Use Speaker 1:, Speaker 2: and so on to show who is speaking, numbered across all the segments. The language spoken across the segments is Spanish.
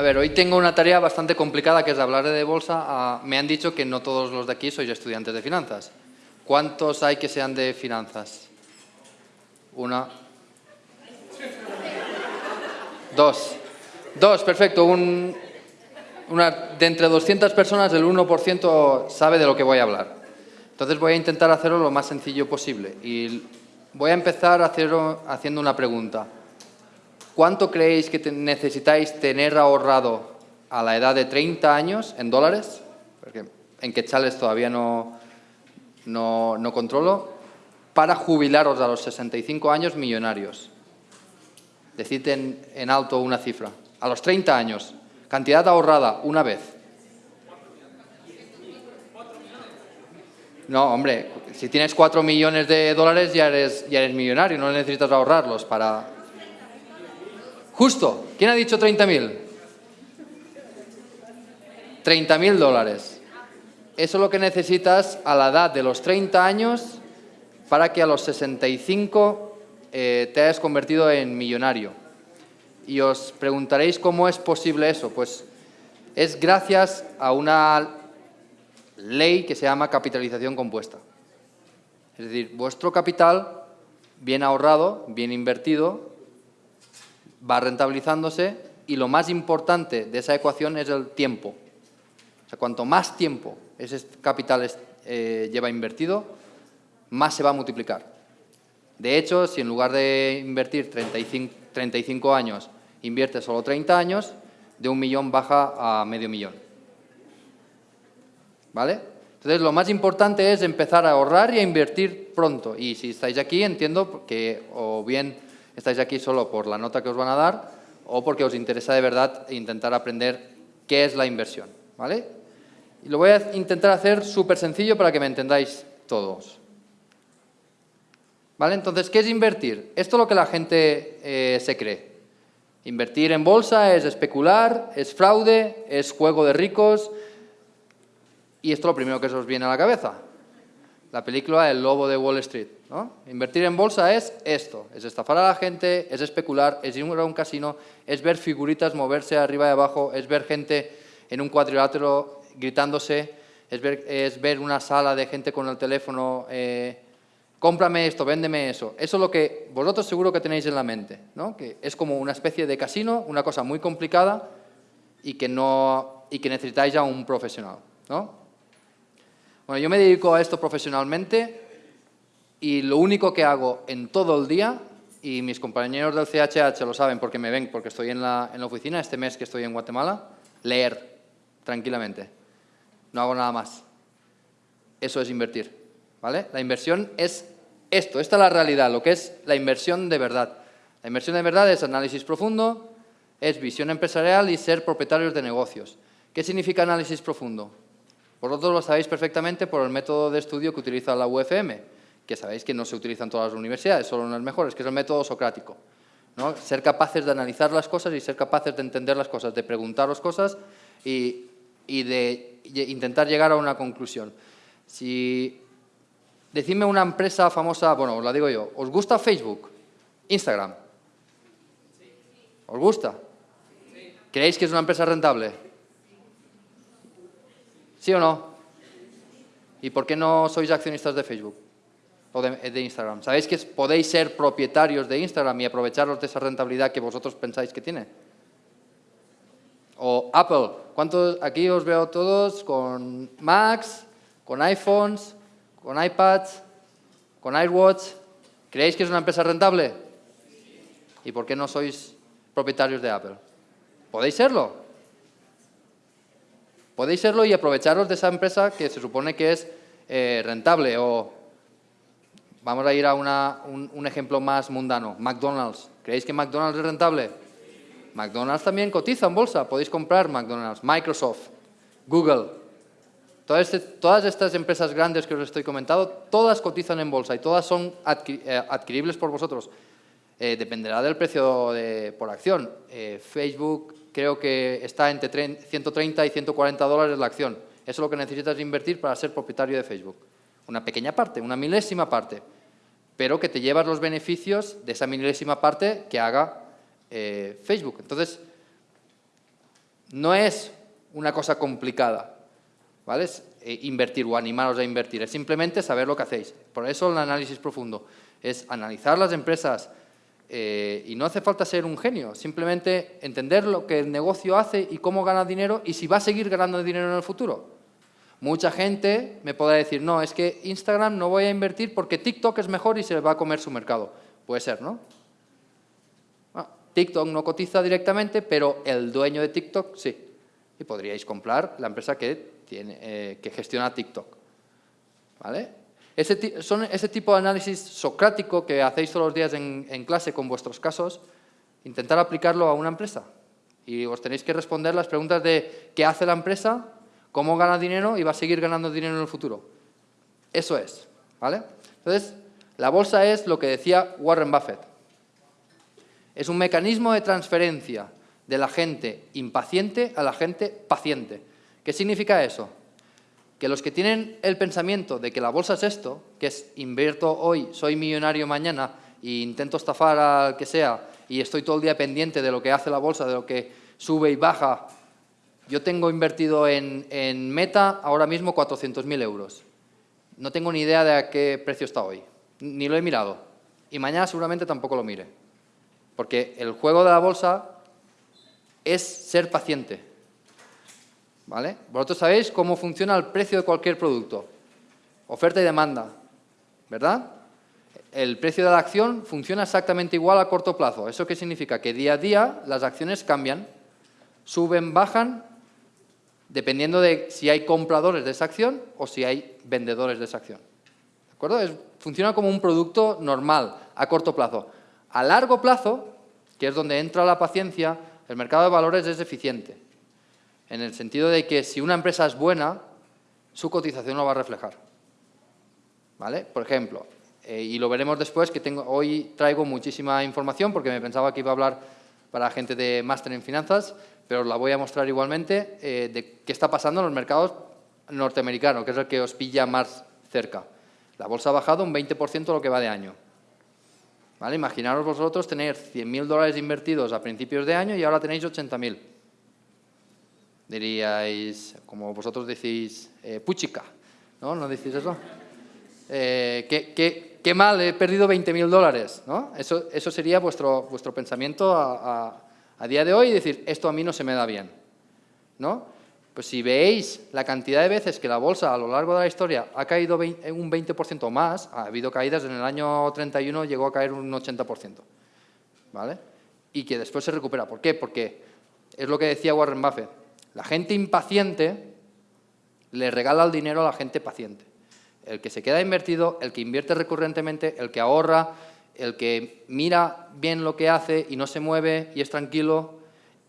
Speaker 1: A ver, hoy tengo una tarea bastante complicada que es hablar de bolsa. Ah, me han dicho que no todos los de aquí sois estudiantes de finanzas. ¿Cuántos hay que sean de finanzas? Una. Dos. Dos, perfecto. Un, una, de entre 200 personas, el 1% sabe de lo que voy a hablar. Entonces voy a intentar hacerlo lo más sencillo posible. Y voy a empezar haciendo una pregunta. ¿Cuánto creéis que necesitáis tener ahorrado a la edad de 30 años en dólares? Porque en quetzales todavía no, no, no controlo. Para jubilaros a los 65 años millonarios. Decid en, en alto una cifra. A los 30 años. Cantidad ahorrada una vez. No, hombre, si tienes 4 millones de dólares ya eres, ya eres millonario, no necesitas ahorrarlos para... Justo, ¿quién ha dicho 30.000? 30.000 dólares. Eso es lo que necesitas a la edad de los 30 años para que a los 65 eh, te hayas convertido en millonario. Y os preguntaréis cómo es posible eso. Pues es gracias a una ley que se llama capitalización compuesta. Es decir, vuestro capital, bien ahorrado, bien invertido, va rentabilizándose y lo más importante de esa ecuación es el tiempo. O sea, cuanto más tiempo ese capital eh, lleva invertido, más se va a multiplicar. De hecho, si en lugar de invertir 35, 35 años, invierte solo 30 años, de un millón baja a medio millón. ¿Vale? Entonces, lo más importante es empezar a ahorrar y a invertir pronto. Y si estáis aquí, entiendo que o bien estáis aquí solo por la nota que os van a dar o porque os interesa de verdad intentar aprender qué es la inversión. ¿Vale? Y lo voy a intentar hacer súper sencillo para que me entendáis todos. ¿Vale? Entonces, ¿qué es invertir? Esto es lo que la gente eh, se cree. Invertir en bolsa es especular, es fraude, es juego de ricos, y esto es lo primero que se os viene a la cabeza. La película El lobo de Wall Street. ¿No? Invertir en bolsa es esto, es estafar a la gente, es especular, es ir a un casino, es ver figuritas moverse arriba y abajo, es ver gente en un cuadrilátero gritándose, es ver, es ver una sala de gente con el teléfono, eh, cómprame esto, véndeme eso. Eso es lo que vosotros seguro que tenéis en la mente, ¿no? que es como una especie de casino, una cosa muy complicada y que, no, y que necesitáis a un profesional. ¿no? Bueno, yo me dedico a esto profesionalmente y lo único que hago en todo el día, y mis compañeros del CHH lo saben porque me ven, porque estoy en la, en la oficina este mes que estoy en Guatemala, leer tranquilamente. No hago nada más. Eso es invertir. ¿vale? La inversión es esto, esta es la realidad, lo que es la inversión de verdad. La inversión de verdad es análisis profundo, es visión empresarial y ser propietarios de negocios. ¿Qué significa análisis profundo? Vosotros lo sabéis perfectamente por el método de estudio que utiliza la UFM, que sabéis que no se utiliza en todas las universidades, solo en las mejores, que es el método socrático. ¿no? Ser capaces de analizar las cosas y ser capaces de entender las cosas, de preguntaros cosas y, y de, intentar llegar a una conclusión. Si Decidme una empresa famosa, bueno, os la digo yo, ¿os gusta Facebook? Instagram. ¿Os gusta? ¿Creéis que es una empresa rentable? ¿Sí o no? ¿Y por qué no sois accionistas de Facebook o de, Instagram? ¿Sabéis que podéis ser propietarios de Instagram y aprovecharos de esa rentabilidad que vosotros pensáis que tiene? O Apple. ¿Cuántos, aquí os veo todos con Macs, con iPhones, con iPads, con iWatch. ¿Creéis que es una empresa rentable? ¿Y por qué no sois propietarios de Apple? ¿Podéis serlo? Podéis serlo y aprovecharos de esa empresa que se supone que es eh, rentable o vamos a ir a un, ejemplo más mundano, McDonald's. ¿Creéis que McDonald's es rentable? McDonald's también cotiza en bolsa, podéis comprar McDonald's, Microsoft, Google. Todas, este, estas empresas grandes que os estoy comentando, todas cotizan en bolsa y todas son eh, adquiribles por vosotros. Eh, dependerá del precio por acción. Facebook, creo que está entre 130 y 140 dólares la acción. Eso es lo que necesitas invertir para ser propietario de Facebook. Una pequeña parte, una milésima parte, pero que te llevas los beneficios de esa milésima parte que haga eh, Facebook. Entonces, no es una cosa complicada, ¿vale? Eh, invertir o animaros a invertir, es simplemente saber lo que hacéis. Por eso el análisis profundo es analizar las empresas eh, y no hace falta ser un genio, simplemente entender lo que el negocio hace y cómo gana dinero y si va a seguir ganando dinero en el futuro. Mucha gente me podrá decir, no, es que Instagram no voy a invertir porque TikTok es mejor y se va a comer su mercado. Puede ser, ¿no? Ah, TikTok no cotiza directamente, pero el dueño de TikTok sí. Y podríais comprar la empresa que, tiene, eh, que gestiona TikTok. ¿Vale? Ese, son ese tipo de análisis socrático que hacéis todos los días en clase con vuestros casos, intentar aplicarlo a una empresa. Y os tenéis que responder las preguntas de qué hace la empresa, cómo gana dinero y va a seguir ganando dinero en el futuro. Eso es, ¿vale? Entonces, la bolsa es lo que decía Warren Buffett. Es un mecanismo de transferencia de la gente impaciente a la gente paciente. ¿Qué significa eso? Que los que tienen el pensamiento de que la bolsa es esto, que es invierto hoy, soy millonario mañana e intento estafar al que sea y estoy todo el día pendiente de lo que hace la bolsa, de lo que sube y baja yo tengo invertido en, Meta ahora mismo 400.000 euros. No tengo ni idea de a qué precio está hoy. Ni lo he mirado. Y mañana seguramente tampoco lo mire. Porque el juego de la bolsa es ser paciente. ¿Vale? Vosotros sabéis cómo funciona el precio de cualquier producto. Oferta y demanda. ¿Verdad? El precio de la acción funciona exactamente igual a corto plazo. ¿Eso qué significa? Que día a día las acciones cambian. Suben, bajan dependiendo de si hay compradores de esa acción o si hay vendedores de esa acción. ¿De acuerdo? funciona como un producto normal, a corto plazo. A largo plazo, que es donde entra la paciencia, el mercado de valores es eficiente. En el sentido de que si una empresa es buena, su cotización lo va a reflejar. ¿Vale? Por ejemplo, eh, y lo veremos después, que hoy traigo muchísima información porque me pensaba que iba a hablar para gente de máster en finanzas, pero la voy a mostrar igualmente, eh, de qué está pasando en los mercados norteamericanos, que es el que os pilla más cerca. La bolsa ha bajado un 20% lo que va de año. ¿Vale? Imaginaros vosotros tener 100.000 dólares invertidos a principios de año y ahora tenéis 80.000. Diríais, como vosotros decís, eh, puchica, ¿no? ¿No decís eso? Eh, qué, mal, he perdido 20.000 dólares, ¿no? Eso, eso sería vuestro, vuestro pensamiento a día de hoy decir, esto a mí no se me da bien. ¿no? Pues si veis la cantidad de veces que la bolsa a lo largo de la historia ha caído un 20% más, ha habido caídas, en el año 31 llegó a caer un 80%. ¿Vale? Y que después se recupera. ¿Por qué? Porque es lo que decía Warren Buffett. La gente impaciente le regala el dinero a la gente paciente. El que se queda invertido, el que invierte recurrentemente, el que ahorra, el que mira bien lo que hace y no se mueve y es tranquilo,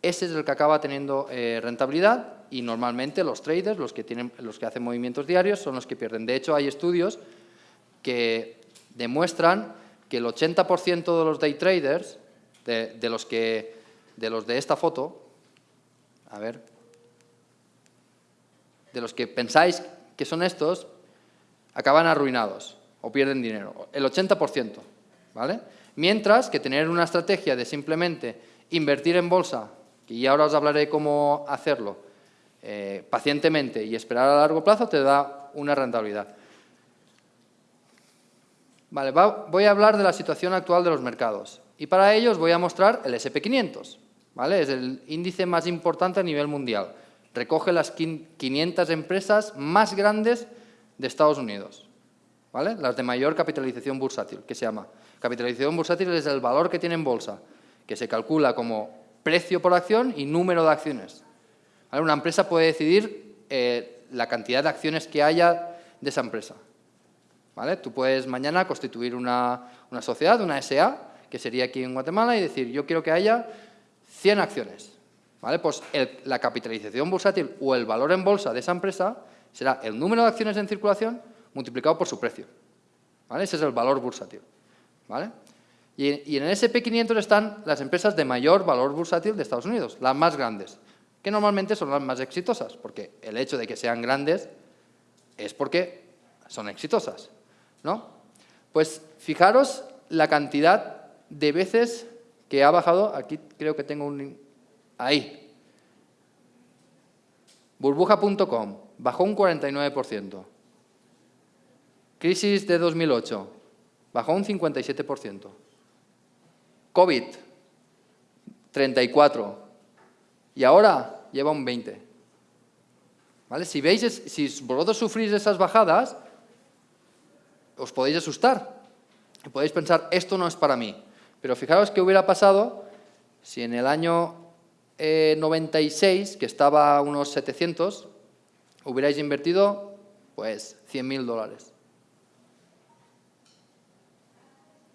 Speaker 1: ese es el que acaba teniendo eh, rentabilidad y normalmente los traders, los que, tienen, los que hacen movimientos diarios, son los que pierden. De hecho, hay estudios que demuestran que el 80% de los day traders, de, los de los de esta foto, a ver, de los que pensáis que son estos, acaban arruinados o pierden dinero. El 80%. ¿Vale? Mientras que tener una estrategia de simplemente invertir en bolsa, y ahora os hablaré cómo hacerlo, eh, pacientemente y esperar a largo plazo, te da una rentabilidad. Voy a hablar de la situación actual de los mercados. Y para ello os voy a mostrar el SP500. ¿vale? Es el índice más importante a nivel mundial. Recoge las 500 empresas más grandes de Estados Unidos. ¿vale? Las de mayor capitalización bursátil, que se llama. Capitalización bursátil es el valor que tiene en bolsa, que se calcula como precio por acción y número de acciones. Una empresa puede decidir eh, la cantidad de acciones que haya de esa empresa. ¿Vale? Tú puedes mañana constituir una, sociedad, una SA, que sería aquí en Guatemala, y decir, yo quiero que haya 100 acciones. ¿Vale? Pues la capitalización bursátil o el valor en bolsa de esa empresa será el número de acciones en circulación multiplicado por su precio. ¿Vale? Ese es el valor bursátil. ¿Vale? Y, en el SP500 están las empresas de mayor valor bursátil de Estados Unidos, las más grandes, que normalmente son las más exitosas, porque el hecho de que sean grandes es porque son exitosas, ¿no? Pues fijaros la cantidad de veces que ha bajado, aquí creo que tengo un... ahí, Burbuja.com, bajó un 49%. Crisis de 2008, bajó un 57%. COVID, 34%. Y ahora lleva un 20%. ¿Vale? Si veis, si vosotros sufrís esas bajadas, os podéis asustar. Podéis pensar, esto no es para mí. Pero fijaros qué hubiera pasado si en el año 96, eh, que estaba a unos 700, hubierais invertido pues 100.000 dólares.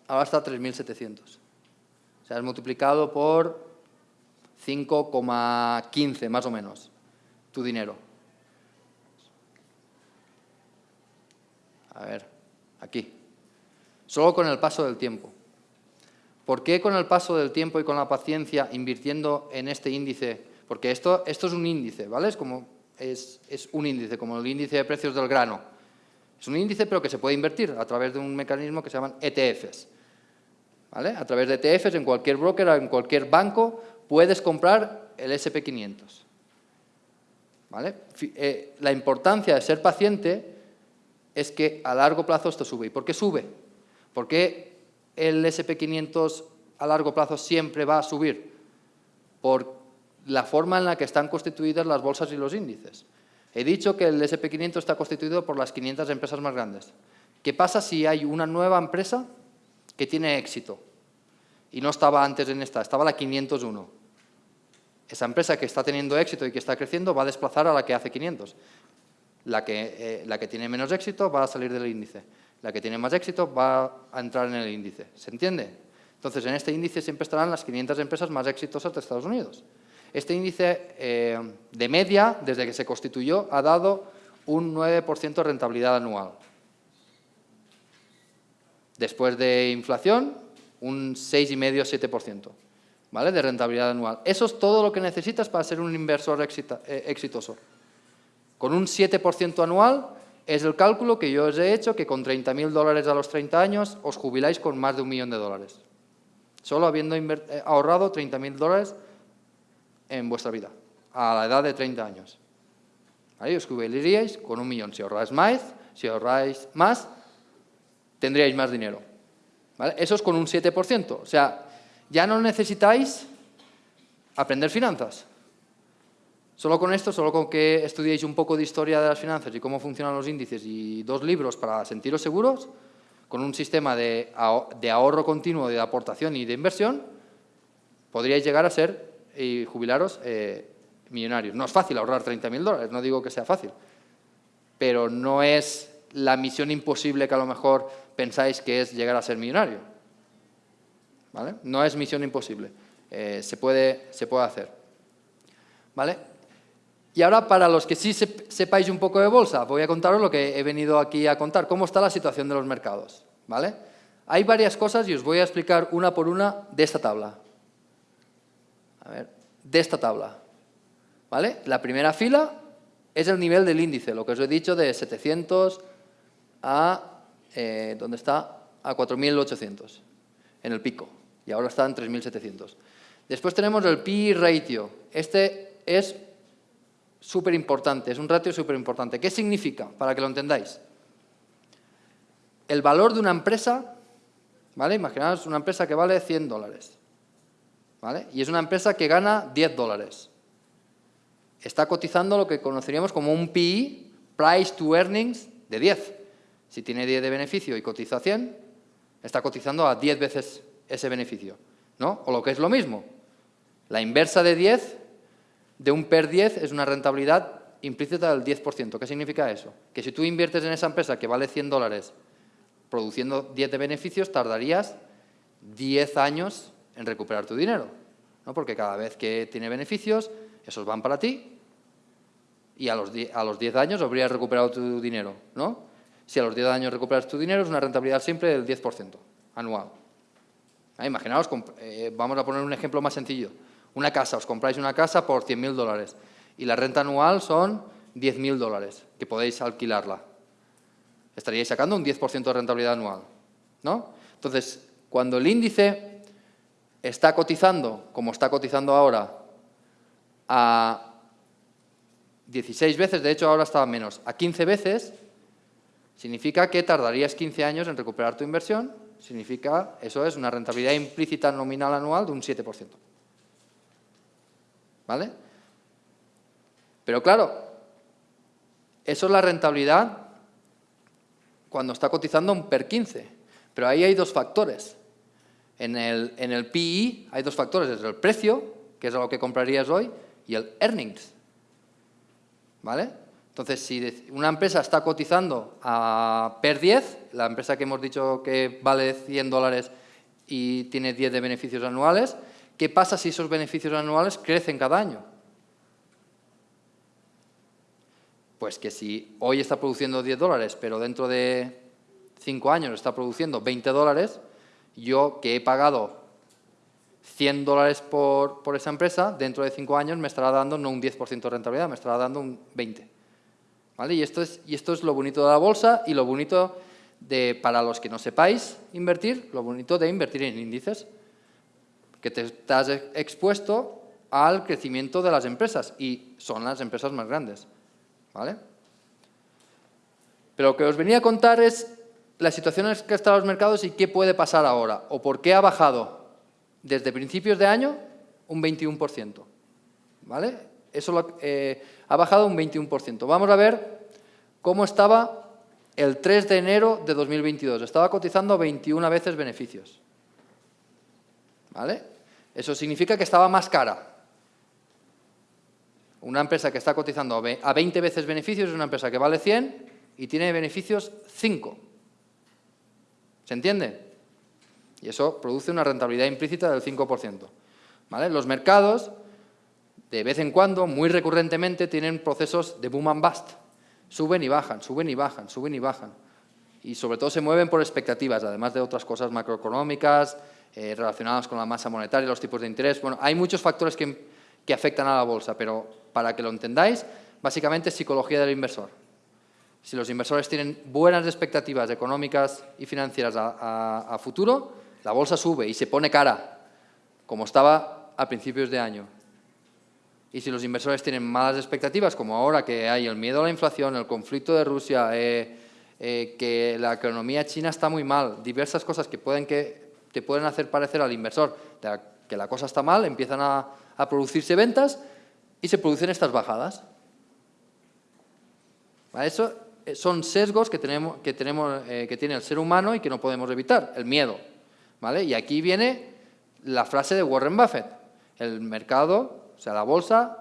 Speaker 1: Ahora está 3.700. O sea, es multiplicado por 5,15 más o menos tu dinero. A ver, aquí. Solo con el paso del tiempo. ¿Por qué con el paso del tiempo y con la paciencia invirtiendo en este índice? Porque esto, esto es un índice, ¿vale? Es, como, es, es un índice, como el índice de precios del grano. Es un índice, pero que se puede invertir a través de un mecanismo que se llaman ETFs. A través de ETFs, en cualquier broker, en cualquier banco, puedes comprar el SP500. ¿Vale? Eh, la importancia de ser paciente es que a largo plazo esto sube. ¿Y por qué sube? ¿Por qué el SP500 a largo plazo siempre va a subir? Por la forma en la que están constituidas las bolsas y los índices. He dicho que el SP500 está constituido por las 500 empresas más grandes. ¿Qué pasa si hay una nueva empresa que tiene éxito? Y no estaba antes en esta, estaba la 501. Esa empresa que está teniendo éxito y que está creciendo va a desplazar a la que hace 500. La que, eh, la que tiene menos éxito va a salir del índice la que tiene más éxito va a entrar en el índice. ¿Se entiende? Entonces, en este índice siempre estarán las 500 empresas más exitosas de Estados Unidos. Este índice eh, de media, desde que se constituyó, ha dado un 9% de rentabilidad anual. Después de inflación, un 6,5-7% ¿vale? de rentabilidad anual. Eso es todo lo que necesitas para ser un inversor eh, exitoso. Con un 7% anual es el cálculo que yo os he hecho que con 30.000 dólares a los 30 años os jubiláis con más de un millón de dólares. Solo habiendo eh, ahorrado 30.000 dólares en vuestra vida, a la edad de 30 años. Ahí os jubilaríais con un millón. Si ahorráis más, si ahorráis más, tendríais más dinero. Eso es con un 7%. O sea, ya no necesitáis aprender finanzas. Solo con esto, solo con que estudiéis un poco de historia de las finanzas y cómo funcionan los índices y dos libros para sentiros seguros, con un sistema de, ahorro continuo, de aportación y de inversión, podríais llegar a ser y jubilaros eh, millonarios. No es fácil ahorrar 30.000 dólares, no digo que sea fácil, pero no es la misión imposible que a lo mejor pensáis que es llegar a ser millonario. ¿Vale? No es misión imposible, eh, se, puede, se puede hacer. ¿Vale? Y ahora, para los que sí sepáis un poco de bolsa, voy a contaros lo que he venido aquí a contar, cómo está la situación de los mercados. ¿vale? Hay varias cosas y os voy a explicar una por una de esta tabla. De esta tabla. ¿Vale? La primera fila es el nivel del índice, lo que os he dicho de 700 a, eh, ¿dónde está? A 4.800, en el pico, y ahora está en 3.700. Después tenemos el PI ratio. Este es súper importante, es un ratio súper importante. ¿Qué significa? Para que lo entendáis. El valor de una empresa, ¿vale? Imaginaos una empresa que vale 100 dólares, ¿vale? Y es una empresa que gana 10 dólares. Está cotizando lo que conoceríamos como un PI, Price to Earnings, de 10. Si tiene 10 de beneficio y cotiza 100, está cotizando a 10 veces ese beneficio, ¿no? O lo que es lo mismo, la inversa de 10 de un PER 10 es una rentabilidad implícita del 10%. ¿Qué significa eso? Que si tú inviertes en esa empresa que vale 100 dólares produciendo 10 de beneficios, tardarías 10 años en recuperar tu dinero. ¿no? Porque cada vez que tiene beneficios, esos van para ti y a los 10, a los 10 años habrías recuperado tu dinero. ¿no? Si a los 10 años recuperas tu dinero, es una rentabilidad siempre del 10% anual. Ah, imaginaos, eh, vamos a poner un ejemplo más sencillo. Una casa, os compráis una casa por 100.000 dólares y la renta anual son 10.000 dólares, que podéis alquilarla. Estaríais sacando un 10% de rentabilidad anual, ¿no? Entonces, cuando el índice está cotizando, como está cotizando ahora, a 16 veces, de hecho ahora estaba menos, a 15 veces, significa que tardarías 15 años en recuperar tu inversión, significa, eso es una rentabilidad implícita nominal anual de un 7%. ¿Vale? Pero claro, eso es la rentabilidad cuando está cotizando un PER 15. Pero ahí hay dos factores. En el, en el PI hay dos factores, es el precio, que es lo que comprarías hoy, y el earnings. ¿Vale? Entonces, si una empresa está cotizando a PER 10, la empresa que hemos dicho que vale 100 dólares y tiene 10 de beneficios anuales, ¿qué pasa si esos beneficios anuales crecen cada año? Pues que si hoy está produciendo 10 dólares, pero dentro de 5 años está produciendo 20 dólares, yo que he pagado 100 dólares por, esa empresa, dentro de 5 años me estará dando no un 10% de rentabilidad, me estará dando un 20%. Y, esto es, y esto es lo bonito de la bolsa y lo bonito de, para los que no sepáis invertir, lo bonito de invertir en índices, que te estás expuesto al crecimiento de las empresas y son las empresas más grandes. ¿Vale? Pero lo que os venía a contar es la situación en que están los mercados y qué puede pasar ahora, o por qué ha bajado desde principios de año un 21%. ¿Vale? Eso eh, ha bajado un 21%. Vamos a ver cómo estaba el 3 de enero de 2022. Estaba cotizando 21 veces beneficios. ¿Vale? Eso significa que estaba más cara. Una empresa que está cotizando a 20 veces beneficios es una empresa que vale 100 y tiene beneficios 5. ¿Se entiende? Y eso produce una rentabilidad implícita del 5%. ¿Vale? Los mercados, de vez en cuando, muy recurrentemente, tienen procesos de boom and bust. Suben y bajan, suben y bajan, suben y bajan. Y sobre todo se mueven por expectativas, además de otras cosas macroeconómicas, eh, relacionadas con la masa monetaria, los tipos de interés. Bueno, hay muchos factores que, que afectan a la bolsa, pero para que lo entendáis, básicamente es psicología del inversor. Si los inversores tienen buenas expectativas económicas y financieras a, futuro, la bolsa sube y se pone cara, como estaba a principios de año. Y si los inversores tienen malas expectativas, como ahora que hay el miedo a la inflación, el conflicto de Rusia, eh, eh, que la economía china está muy mal, diversas cosas que, pueden que te pueden hacer parecer al inversor que la cosa está mal, empiezan a, a producirse ventas y se producen estas bajadas. Eso eh, son sesgos que, tenemos, que, tenemos, que tiene el ser humano y que no podemos evitar, el miedo. ¿vale? Y aquí viene la frase de Warren Buffett. El mercado, o sea, la bolsa,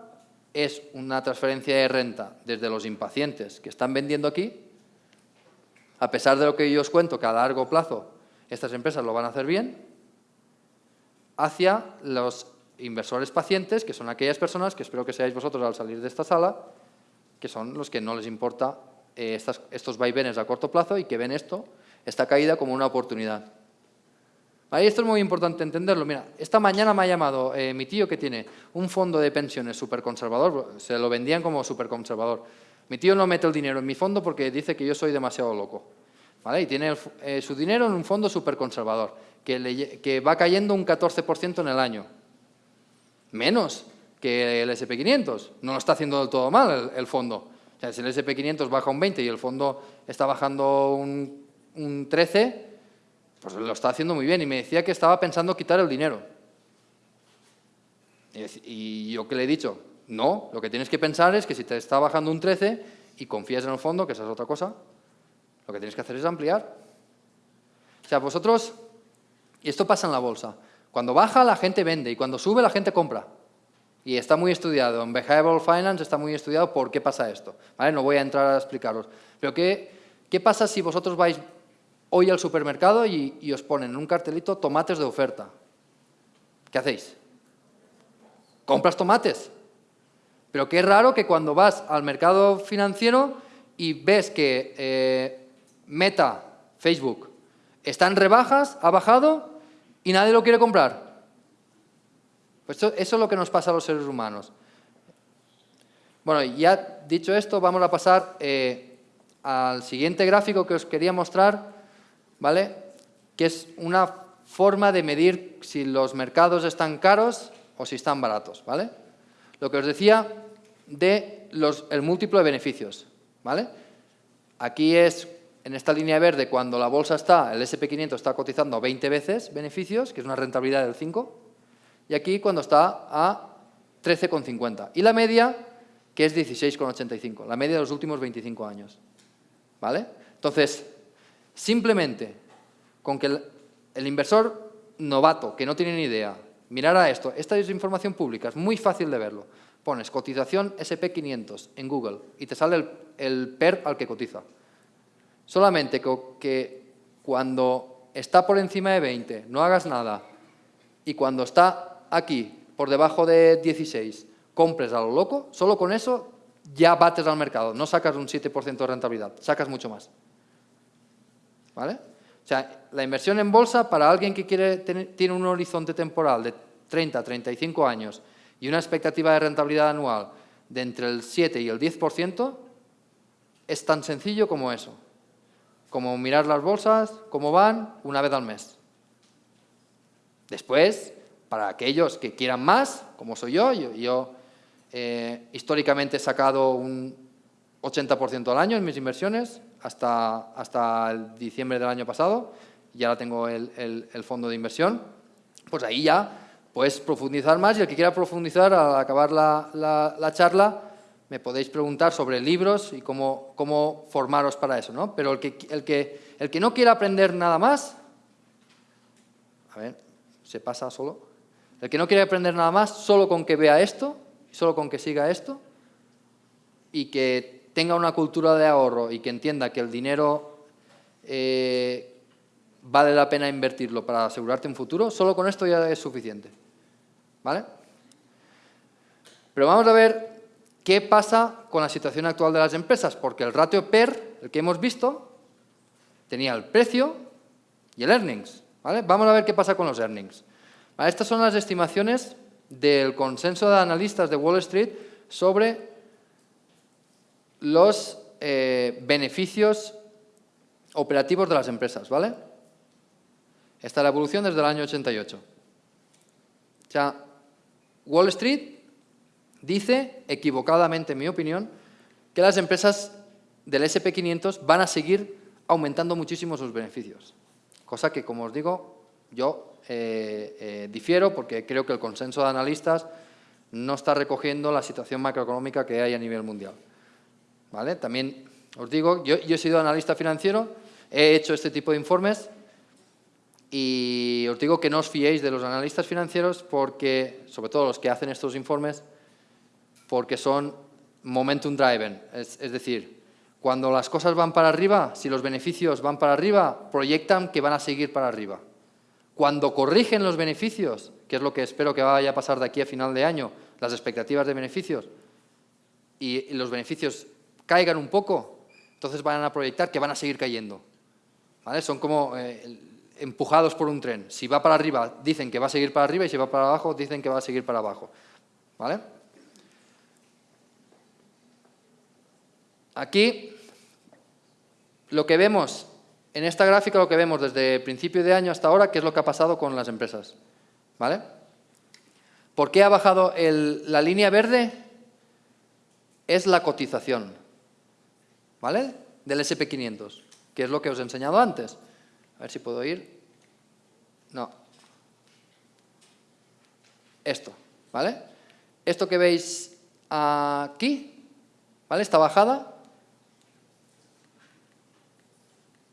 Speaker 1: es una transferencia de renta desde los impacientes que están vendiendo aquí, a pesar de lo que yo os cuento, que a largo plazo estas empresas lo van a hacer bien, hacia los inversores pacientes, que son aquellas personas, que espero que seáis vosotros al salir de esta sala, que son los que no les importa eh, estos vaivenes a corto plazo y que ven esto, esta caída como una oportunidad. Ahí esto es muy importante entenderlo. Mira, esta mañana me ha llamado eh, mi tío que tiene un fondo de pensiones súper conservador, se lo vendían como súper conservador. Mi tío no mete el dinero en mi fondo porque dice que yo soy demasiado loco. ¿Vale? Y tiene eh, su dinero en un fondo súper conservador, que, que va cayendo un 14% en el año. Menos que el SP500. No lo está haciendo del todo mal el fondo. O sea, si el SP500 baja un 20 y el fondo está bajando un, un 13, pues lo está haciendo muy bien. Y me decía que estaba pensando quitar el dinero. Y yo que le he dicho, no, lo que tienes que pensar es que si te está bajando un 13 y confías en el fondo, que esa es otra cosa, lo que tienes que hacer es ampliar. O sea, vosotros, y esto pasa en la bolsa, cuando baja la gente vende y cuando sube la gente compra. Y está muy estudiado, en Behavioral Finance está muy estudiado por qué pasa esto. ¿vale? No voy a entrar a explicaros. Pero ¿qué, qué pasa si vosotros vais hoy al supermercado y, os ponen en un cartelito tomates de oferta? ¿Qué hacéis? ¿Compras tomates? Pero qué raro que cuando vas al mercado financiero y ves que eh, Meta, Facebook, está en rebajas, ha bajado y nadie lo quiere comprar. Pues eso, es lo que nos pasa a los seres humanos. Bueno, ya dicho esto, vamos a pasar eh, al siguiente gráfico que os quería mostrar, ¿vale? Que es una forma de medir si los mercados están caros o si están baratos, ¿vale? Lo que os decía, de los, el múltiplo de beneficios. ¿vale? Aquí es, en esta línea verde, cuando la bolsa está, el SP500 está cotizando 20 veces beneficios, que es una rentabilidad del 5, y aquí cuando está a 13,50. Y la media, que es 16,85, la media de los últimos 25 años. ¿Vale? Entonces, simplemente con que el, inversor novato, que no tiene ni idea, mirara esto, esta es información pública, es muy fácil de verlo. Pones cotización SP500 en Google y te sale el, el PER al que cotiza. Solamente que, que cuando está por encima de 20, no hagas nada, y cuando está aquí, por debajo de 16, compres a lo loco, solo con eso ya bates al mercado, no sacas un 7% de rentabilidad, sacas mucho más. ¿Vale? O sea, la inversión en bolsa para alguien que quiere tiene un horizonte temporal de 30, 35 años y una expectativa de rentabilidad anual de entre el 7 y el 10%, es tan sencillo como eso. Como mirar las bolsas, cómo van, una vez al mes. Después, para aquellos que quieran más, como soy yo, yo, eh, históricamente he sacado un 80% al año en mis inversiones, hasta, hasta el diciembre del año pasado, y ahora tengo el, el, fondo de inversión, pues ahí ya puedes profundizar más y el que quiera profundizar al acabar la, la, la charla me podéis preguntar sobre libros y cómo, cómo formaros para eso, ¿no? Pero el que, el, que, el que no quiera aprender nada más, a ver, se pasa solo, el que no quiere aprender nada más, solo con que vea esto, solo con que siga esto, y que tenga una cultura de ahorro y que entienda que el dinero eh, vale la pena invertirlo para asegurarte un futuro, solo con esto ya es suficiente. ¿Vale? Pero vamos a ver qué pasa con la situación actual de las empresas, porque el ratio PER, el que hemos visto, tenía el precio y el earnings. ¿vale? Vamos a ver qué pasa con los earnings. Estas son las estimaciones del consenso de analistas de Wall Street sobre los eh, beneficios operativos de las empresas, ¿vale? Esta es la evolución desde el año 88. O sea, Wall Street dice, equivocadamente en mi opinión, que las empresas del SP500 van a seguir aumentando muchísimo sus beneficios. Cosa que, como os digo, yo eh, eh, difiero porque creo que el consenso de analistas no está recogiendo la situación macroeconómica que hay a nivel mundial. ¿Vale? También os digo, yo, he sido analista financiero, he hecho este tipo de informes y os digo que no os fiéis de los analistas financieros porque, sobre todo los que hacen estos informes, porque son momentum driven, es, es decir, cuando las cosas van para arriba, si los beneficios van para arriba, proyectan que van a seguir para arriba. Cuando corrigen los beneficios, que es lo que espero que vaya a pasar de aquí a final de año, las expectativas de beneficios, y los beneficios caigan un poco, entonces van a proyectar que van a seguir cayendo. ¿Vale? Son como eh, empujados por un tren. Si va para arriba, dicen que va a seguir para arriba, y si va para abajo, dicen que va a seguir para abajo. ¿Vale? Aquí, lo que vemos en esta gráfica lo que vemos desde principio de año hasta ahora, qué es lo que ha pasado con las empresas. ¿Vale? ¿Por qué ha bajado la línea verde? Es la cotización. ¿Vale? Del SP500, que es lo que os he enseñado antes. A ver si puedo ir. No. Esto, ¿vale? Esto que veis aquí, ¿vale? Esta bajada,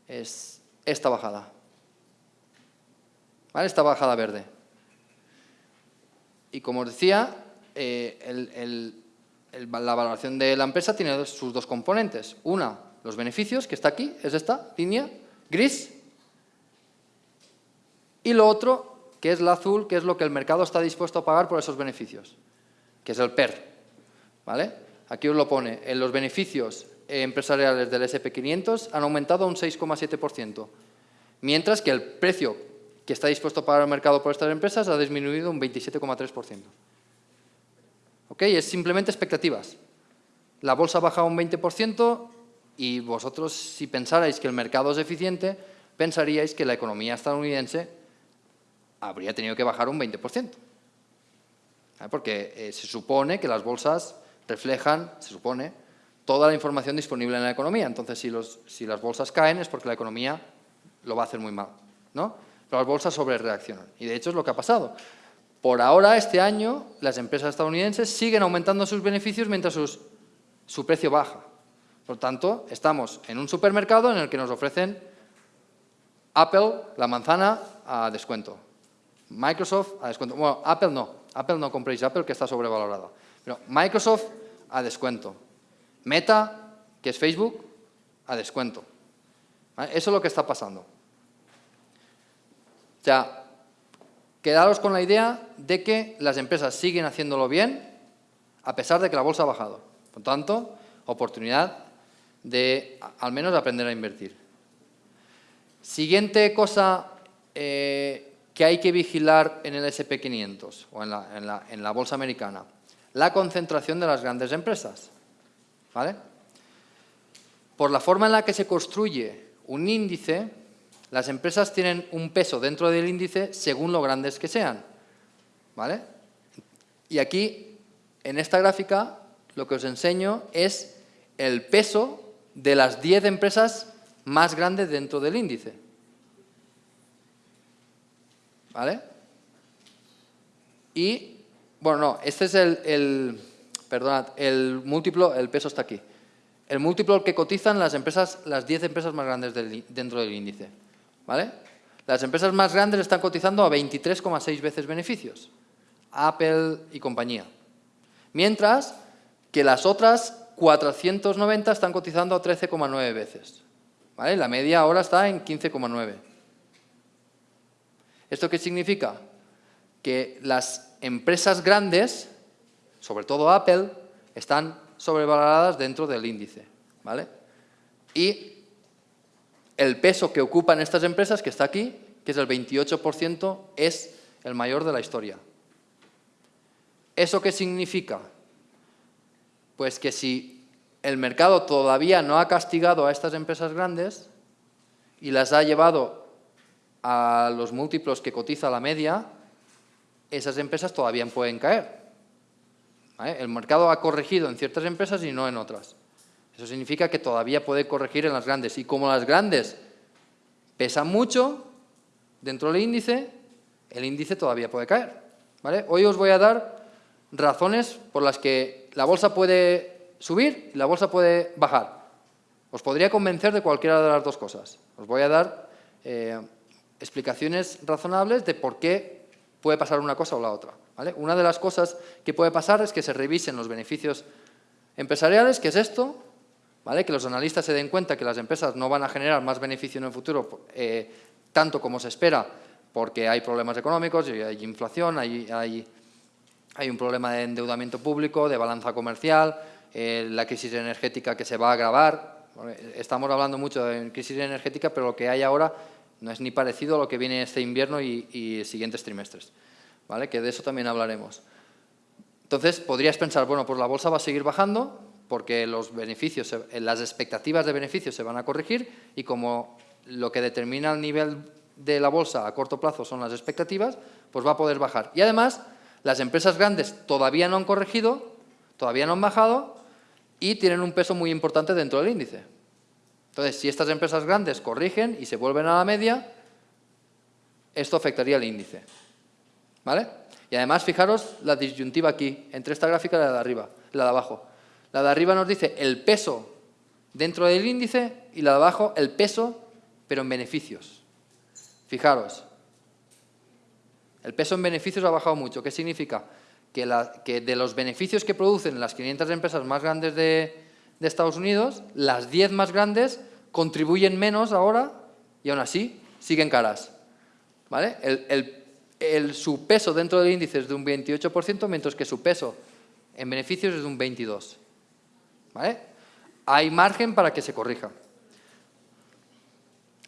Speaker 1: es esta bajada. ¿Vale? Esta bajada verde. Y como os decía, eh, la valoración de la empresa tiene sus dos componentes. Una, los beneficios, que está aquí, es esta línea, gris. Y lo otro, que es la azul, que es lo que el mercado está dispuesto a pagar por esos beneficios, que es el PER. ¿Vale? Aquí os lo pone, en los beneficios empresariales del SP500 han aumentado un 6,7%, mientras que el precio que está dispuesto a pagar el mercado por estas empresas ha disminuido un 27,3%. ¿Ok? Es simplemente expectativas. La bolsa baja un 20% y vosotros, si pensarais que el mercado es eficiente, pensaríais que la economía estadounidense habría tenido que bajar un 20%. Porque eh, se supone que las bolsas reflejan, se supone, toda la información disponible en la economía. Entonces, si, los, si las bolsas caen es porque la economía lo va a hacer muy mal, ¿no? Pero las bolsas sobre reaccionan. Y de hecho es lo que ha pasado. Por ahora, este año, las empresas estadounidenses siguen aumentando sus beneficios mientras su precio baja. Por tanto, estamos en un supermercado en el que nos ofrecen Apple, la manzana, a descuento. Microsoft, a descuento. Bueno, Apple no. Apple no compréis Apple, que está sobrevalorada. Pero Microsoft, a descuento. Meta, que es Facebook, a descuento. Eso es lo que está pasando. O quedaros con la idea de que las empresas siguen haciéndolo bien a pesar de que la bolsa ha bajado. Por tanto, oportunidad de al menos aprender a invertir. Siguiente cosa eh, que hay que vigilar en el SP500 o en la, en la bolsa americana, la concentración de las grandes empresas. ¿Vale? Por la forma en la que se construye un índice, las empresas tienen un peso dentro del índice según lo grandes que sean. ¿Vale? Y aquí, en esta gráfica, lo que os enseño es el peso de las 10 empresas más grandes dentro del índice. ¿Vale? Y, bueno, no, este es el, el perdonad, el múltiplo, el peso está aquí. El múltiplo que cotizan las empresas, las 10 empresas más grandes dentro del índice. ¿Vale? Las empresas más grandes están cotizando a 23,6 veces beneficios. Apple y compañía. Mientras que las otras 490 están cotizando a 13,9 veces. ¿Vale? La media ahora está en 15,9. ¿Esto qué significa? Que las empresas grandes, sobre todo Apple, están sobrevaloradas dentro del índice. ¿vale? Y el peso que ocupan estas empresas, que está aquí, que es el 28%, es el mayor de la historia. ¿Eso qué significa? Pues que si el mercado todavía no ha castigado a estas empresas grandes y las ha llevado a los múltiplos que cotiza la media, esas empresas todavía pueden caer. El mercado ha corregido en ciertas empresas y no en otras. Eso significa que todavía puede corregir en las grandes. Y como las grandes pesan mucho dentro del índice, el índice todavía puede caer. ¿vale? Hoy os voy a dar razones por las que la bolsa puede subir y la bolsa puede bajar. Os podría convencer de cualquiera de las dos cosas. Os voy a dar eh, explicaciones razonables de por qué puede pasar una cosa o la otra. Una de las cosas que puede pasar es que se revisen los beneficios empresariales, que es esto, ¿vale? que los analistas se den cuenta que las empresas no van a generar más beneficio en el futuro eh, tanto como se espera, porque hay problemas económicos, hay inflación, hay, un problema de endeudamiento público, de balanza comercial, eh, la crisis energética que se va a agravar. Estamos hablando mucho de crisis energética, pero lo que hay ahora no es ni parecido a lo que viene este invierno y, y siguientes trimestres. ¿vale? que de eso también hablaremos. Entonces, podrías pensar, bueno, pues la bolsa va a seguir bajando porque los beneficios, las expectativas de beneficios se van a corregir y como lo que determina el nivel de la bolsa a corto plazo son las expectativas, pues va a poder bajar. Y además, las empresas grandes todavía no han corregido, todavía no han bajado y tienen un peso muy importante dentro del índice. Entonces, si estas empresas grandes corrigen y se vuelven a la media, esto afectaría al índice. ¿Vale? Y además, fijaros la disyuntiva aquí, entre esta gráfica y la de arriba, la de abajo. La de arriba nos dice el peso dentro del índice y la de abajo el peso, pero en beneficios. Fijaros, el peso en beneficios ha bajado mucho. ¿Qué significa? Que, de los beneficios que producen las 500 empresas más grandes de, Estados Unidos, las 10 más grandes contribuyen menos ahora y aún así siguen caras. ¿Vale? su peso dentro del índice es de un 28%, mientras que su peso en beneficios es de un 22%. ¿Vale? Hay margen para que se corrija.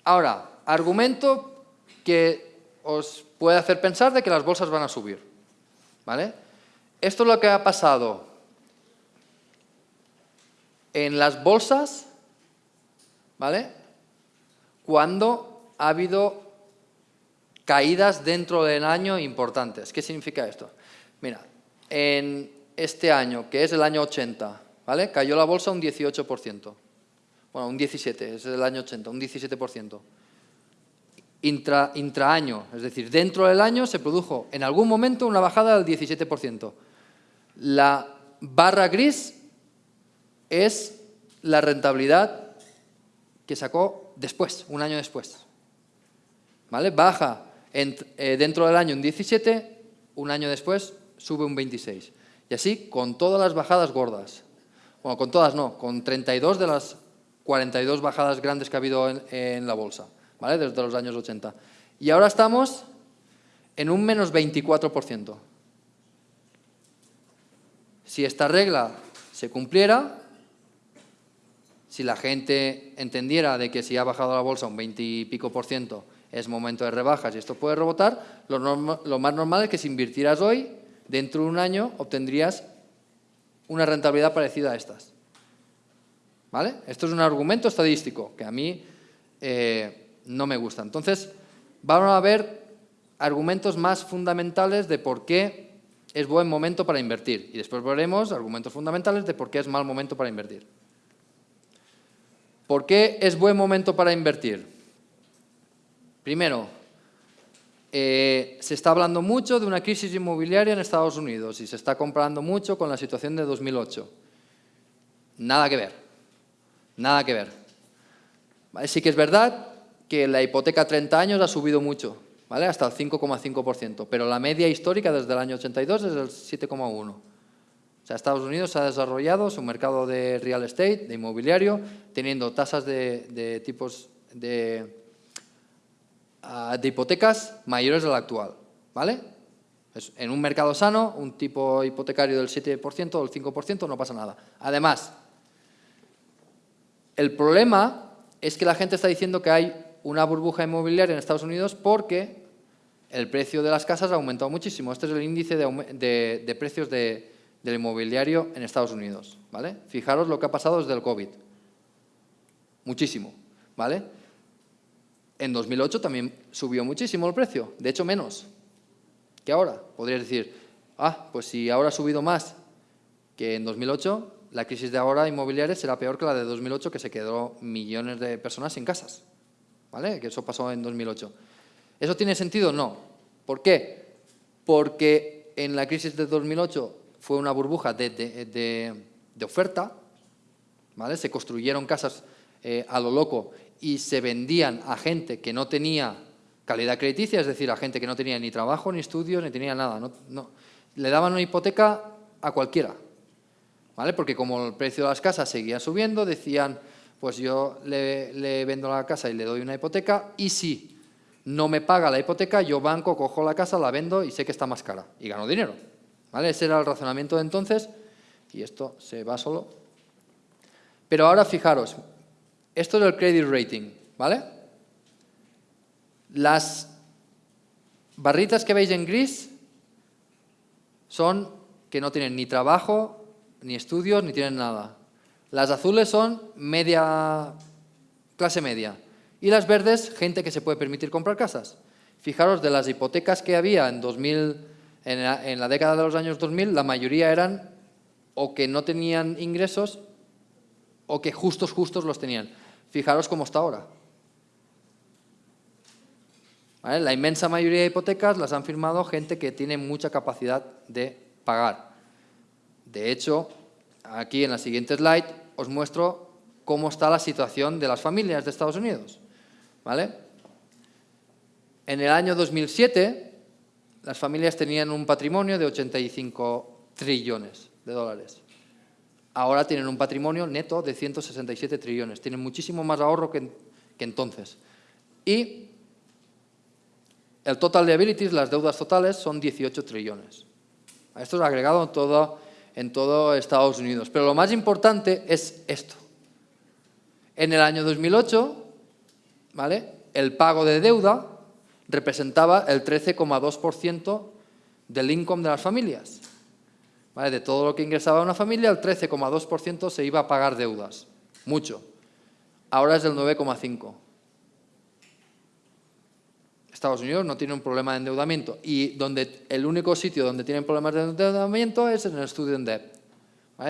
Speaker 1: Ahora, argumento que os puede hacer pensar de que las bolsas van a subir. ¿Vale? Esto es lo que ha pasado en las bolsas, ¿vale? Cuando ha habido caídas dentro del año importantes. ¿Qué significa esto? Mira, en este año, que es el año 80, ¿vale? Cayó la bolsa un 18%. Bueno, un 17, es el año 80, un 17%. Intra, intraaño, es decir, dentro del año se produjo en algún momento una bajada del 17%. La barra gris es la rentabilidad que sacó después, un año después. ¿Vale? Baja eh, dentro del año un 17, un año después sube un 26. Y así con todas las bajadas gordas. Bueno, con todas no, con 32 de las 42 bajadas grandes que ha habido en, la bolsa, ¿vale? Desde los años 80. Y ahora estamos en un menos 24%. Si esta regla se cumpliera, si la gente entendiera de que si ha bajado la bolsa un 20 y pico por ciento es momento de rebajas y esto puede rebotar, lo, lo más normal es que si invirtieras hoy, dentro de un año obtendrías una rentabilidad parecida a estas. ¿Vale? Esto es un argumento estadístico que a mí eh, no me gusta. Entonces, vamos a ver argumentos más fundamentales de por qué es buen momento para invertir. Y después veremos argumentos fundamentales de por qué es mal momento para invertir. ¿Por qué es buen momento para invertir? Primero, eh, se está hablando mucho de una crisis inmobiliaria en Estados Unidos y se está comparando mucho con la situación de 2008. Nada que ver, nada que ver. Sí que es verdad que la hipoteca a 30 años ha subido mucho, ¿vale? hasta el 5,5%, pero la media histórica desde el año 82 es el 7,1%. O sea, Estados Unidos ha desarrollado su mercado de real estate, de inmobiliario, teniendo tasas de tipos de de hipotecas mayores de la actual. ¿vale? En un mercado sano, un tipo hipotecario del 7% o del 5% no pasa nada. Además, el problema es que la gente está diciendo que hay una burbuja inmobiliaria en Estados Unidos porque el precio de las casas ha aumentado muchísimo. Este es el índice de, precios del inmobiliario en Estados Unidos. ¿vale? Fijaros lo que ha pasado desde el COVID. Muchísimo. ¿vale? En 2008 también subió muchísimo el precio, de hecho menos que ahora. Podrías decir, ah, pues si ahora ha subido más que en 2008, la crisis de ahora inmobiliaria será peor que la de 2008, que se quedó millones de personas sin casas. ¿Vale? Que eso pasó en 2008. ¿Eso tiene sentido? No. ¿Por qué? Porque en la crisis de 2008 fue una burbuja de, oferta, ¿vale? Se construyeron casas eh, a lo loco y se vendían a gente que no tenía calidad crediticia, es decir, a gente que no tenía ni trabajo, ni estudios, ni tenía nada. No, Le daban una hipoteca a cualquiera, ¿vale? Porque como el precio de las casas seguía subiendo, decían, pues yo le, vendo la casa y le doy una hipoteca, y si no me paga la hipoteca, yo banco, cojo la casa, la vendo y sé que está más cara, y gano dinero. ¿Vale? Ese era el razonamiento de entonces, y esto se va solo. Pero ahora fijaros, esto es el credit rating, ¿vale? Las barritas que veis en gris son que no tienen ni trabajo, ni estudios, ni tienen nada. Las azules son media, clase media. Y las verdes, gente que se puede permitir comprar casas. Fijaros, de las hipotecas que había en, 2000, en, la, en la década de los años 2000, la mayoría eran o que no tenían ingresos o que justos, justos los tenían. Fijaros cómo está ahora. La inmensa mayoría de hipotecas las han firmado gente que tiene mucha capacidad de pagar. De hecho, aquí en la siguiente slide os muestro cómo está la situación de las familias de Estados Unidos. ¿Vale? En el año 2007, las familias tenían un patrimonio de 85 trillones de dólares ahora tienen un patrimonio neto de 167 trillones. Tienen muchísimo más ahorro que, entonces. Y el total liabilities, las deudas totales, son 18 trillones. Esto es agregado en todo, en todo Estados Unidos. Pero lo más importante es esto. En el año 2008, ¿vale? el pago de deuda representaba el 13,2% del income de las familias. De todo lo que ingresaba una familia, el 13,2% se iba a pagar deudas. Mucho. Ahora es del 9,5%. Estados Unidos no tiene un problema de endeudamiento y donde el único sitio donde tienen problemas de endeudamiento es en el student debt,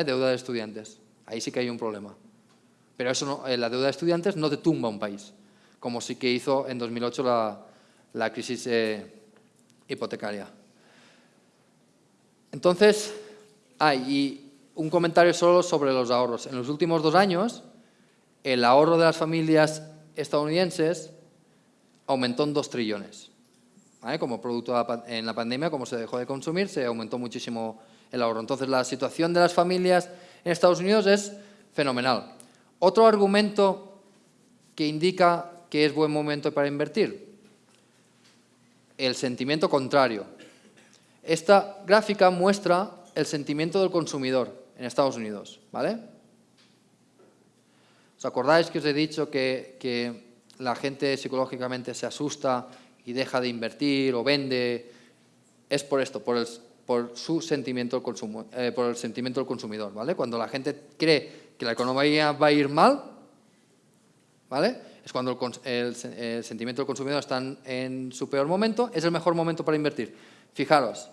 Speaker 1: deuda de estudiantes. Ahí sí que hay un problema. Pero eso eh, la deuda de estudiantes no te tumba un país, como sí que hizo en 2008 la, la crisis eh, hipotecaria. Entonces, hay un comentario solo sobre los ahorros. En los últimos dos años, el ahorro de las familias estadounidenses aumentó en dos trillones. Como producto en la pandemia, como se dejó de consumir, se aumentó muchísimo el ahorro. Entonces, la situación de las familias en Estados Unidos es fenomenal. Otro argumento que indica que es buen momento para invertir, el sentimiento contrario. Esta gráfica muestra el sentimiento del consumidor en Estados Unidos. ¿vale? ¿Os acordáis que os he dicho que, que la gente psicológicamente se asusta y deja de invertir o vende? Es por esto, por el, por su sentimiento del eh, por el sentimiento del consumidor, ¿vale? Cuando la gente cree que la economía va a ir mal, ¿vale? Es cuando el, sentimiento del consumidor está en su peor momento, es el mejor momento para invertir. Fijaros,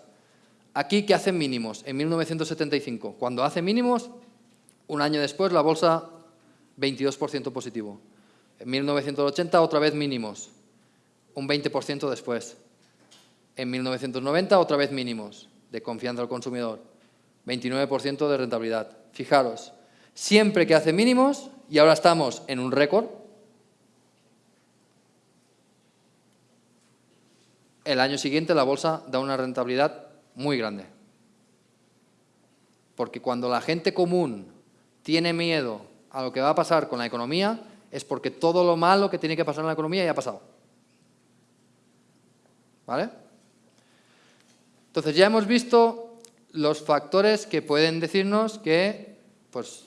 Speaker 1: aquí que hacen mínimos, en 1975, cuando hace mínimos, un año después la bolsa 22% positivo. En 1980 otra vez mínimos, un 20% después. En 1990 otra vez mínimos de confianza al consumidor, 29% de rentabilidad. Fijaros, siempre que hace mínimos, y ahora estamos en un récord, el año siguiente la bolsa da una rentabilidad muy grande. Porque cuando la gente común tiene miedo a lo que va a pasar con la economía, es porque todo lo malo que tiene que pasar en la economía ya ha pasado. ¿Vale? Entonces ya hemos visto los factores que pueden decirnos que, pues,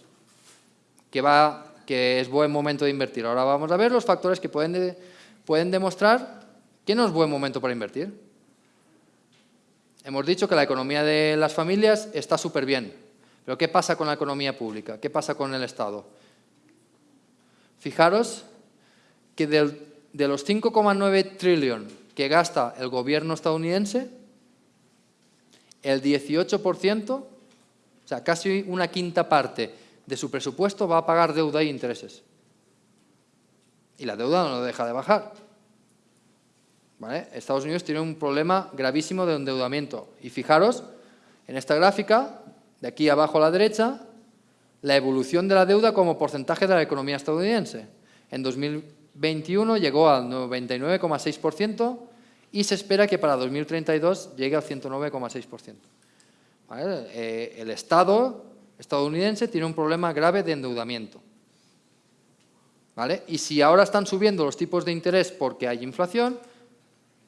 Speaker 1: que, va, que es buen momento de invertir. Ahora vamos a ver los factores que pueden, pueden demostrar que no es buen momento para invertir. Hemos dicho que la economía de las familias está súper bien, pero ¿qué pasa con la economía pública? ¿Qué pasa con el Estado? Fijaros que de los 5,9 trillones que gasta el gobierno estadounidense, el 18%, o sea, casi una quinta parte de su presupuesto va a pagar deuda e intereses. Y la deuda no deja de bajar. Estados Unidos tiene un problema gravísimo de endeudamiento. Y fijaros, en esta gráfica, de aquí abajo a la derecha, la evolución de la deuda como porcentaje de la economía estadounidense. En 2021 llegó al 99,6%, y se espera que para 2032 llegue al 109,6%. Eh, el Estado estadounidense tiene un problema grave de endeudamiento. ¿Vale? Y si ahora están subiendo los tipos de interés porque hay inflación,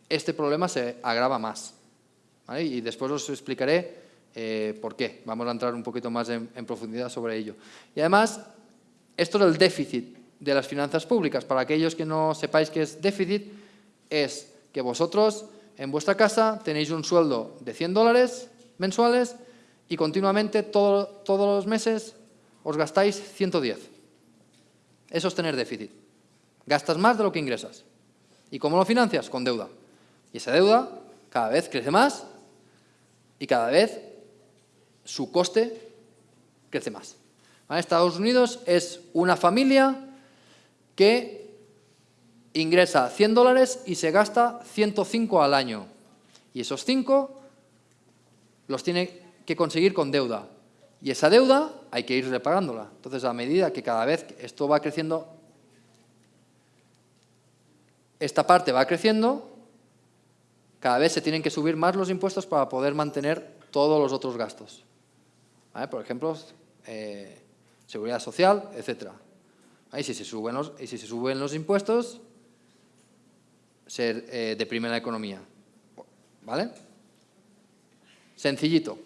Speaker 1: este problema se agrava más. Y después os explicaré eh, por qué. Vamos a entrar un poquito más en, en profundidad sobre ello. Y además, esto es el déficit de las finanzas públicas. Para aquellos que no sepáis qué es déficit, es que vosotros en vuestra casa tenéis un sueldo de 100 dólares mensuales y continuamente todos los meses os gastáis 110. Eso es tener déficit. Gastas más de lo que ingresas. ¿Y cómo lo financias? Con deuda. Y esa deuda cada vez crece más y cada vez su coste crece más. Estados Unidos es una familia que ingresa 100 dólares y se gasta 105 al año. Y esos 5 los tiene que conseguir con deuda. Y esa deuda hay que ir repagándola. Entonces, a medida que cada vez esto va creciendo, esta parte va creciendo, cada vez se tienen que subir más los impuestos para poder mantener todos los otros gastos. Por ejemplo, eh, seguridad social, etc. Y si, se suben los, y si se suben los impuestos, se eh, deprime la economía. ¿Vale? Sencillito.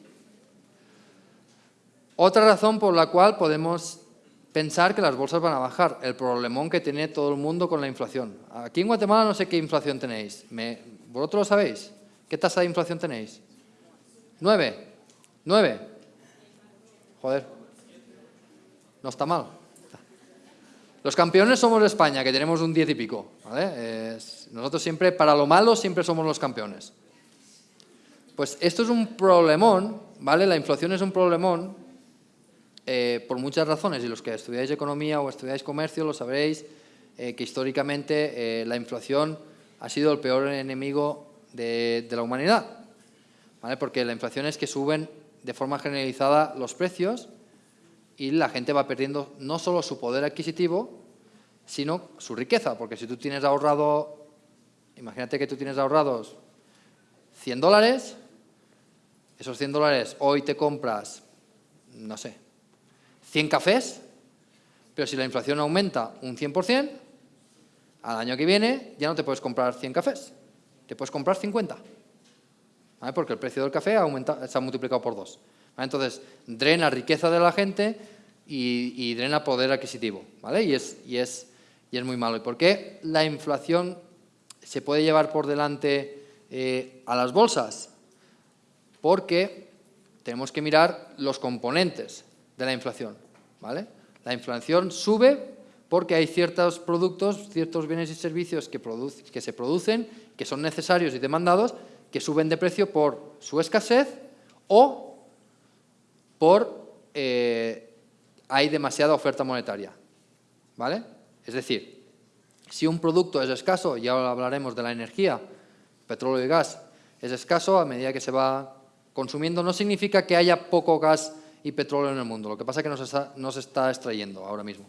Speaker 1: Otra razón por la cual podemos pensar que las bolsas van a bajar, el problemón que tiene todo el mundo con la inflación. Aquí en Guatemala no sé qué inflación tenéis. ¿Vosotros lo sabéis? ¿Qué tasa de inflación tenéis? ¿Nueve? ¿Nueve? Joder. No está mal. Los campeones somos España, que tenemos un diez y pico. Nosotros siempre, para lo malo, siempre somos los campeones. Pues esto es un problemón, ¿vale? La inflación es un problemón eh, por muchas razones, y los que estudiáis economía o estudiáis comercio lo sabréis, eh, que históricamente eh, la inflación ha sido el peor enemigo de, la humanidad, ¿vale? Porque la inflación es que suben de forma generalizada los precios y la gente va perdiendo no solo su poder adquisitivo, sino su riqueza, porque si tú tienes ahorrado, imagínate que tú tienes ahorrados 100 dólares, esos 100 dólares hoy te compras, no sé, 100 cafés, pero si la inflación aumenta un 100%, al año que viene ya no te puedes comprar 100 cafés, te puedes comprar 50, porque el precio del café se ha multiplicado por dos. Entonces, drena riqueza de la gente y, drena poder adquisitivo, ¿vale? Y es, y, es, y es muy malo. ¿Y por qué la inflación se puede llevar por delante eh, a las bolsas? Porque tenemos que mirar los componentes de la inflación, ¿vale? La inflación sube porque hay ciertos productos, ciertos bienes y servicios que, se producen, que son necesarios y demandados, que suben de precio por su escasez o por eh, hay demasiada oferta monetaria. ¿Vale? Es decir, si un producto es escaso, ya hablaremos de la energía, petróleo y gas, es escaso a medida que se va consumiendo, no significa que haya poco gas y petróleo en el mundo, lo que pasa es que no se está, no se está extrayendo ahora mismo.